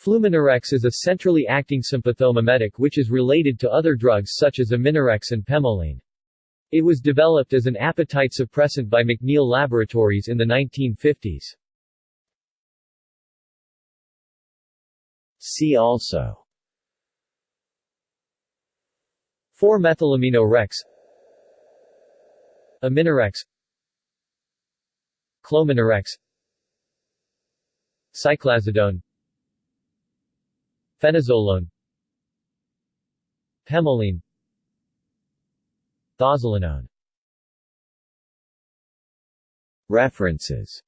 Fluminorex is a centrally acting sympathomimetic which is related to other drugs such as Aminorex and Pemoline. It was developed as an appetite suppressant by McNeil Laboratories in the 1950s. See also 4-methylaminorex Aminorex Clominorex Cyclazodone Fenozolone Pemoline Thozalinone References